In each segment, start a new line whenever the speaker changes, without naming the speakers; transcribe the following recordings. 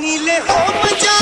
नीले हो मजा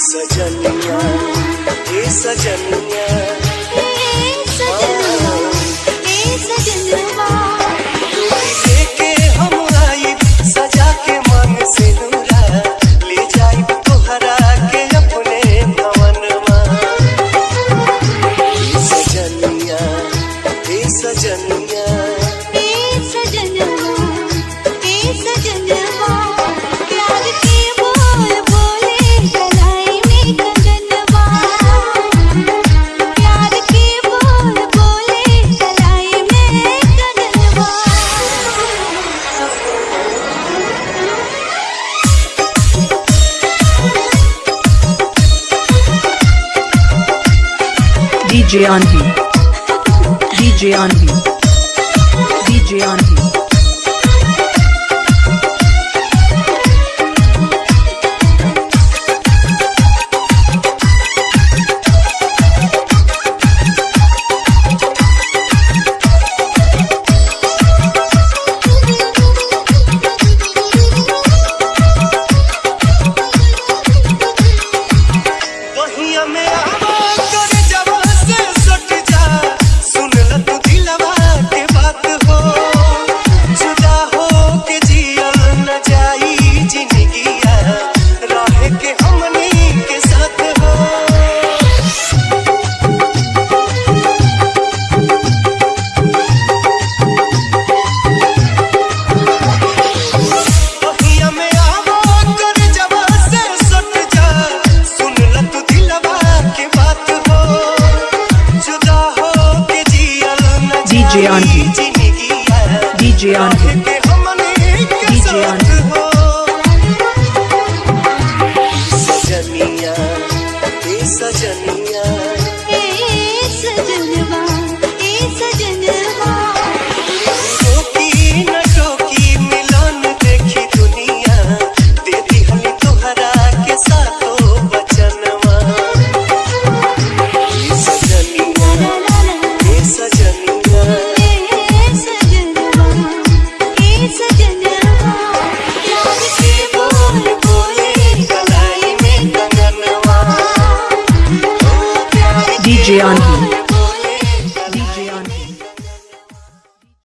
सजनिया सजनिया।
DJ on. DJ on. DJ
on.
DJ
Auntie
DJ
Auntie
DJ
Auntie सजनिया
DJ Anhi.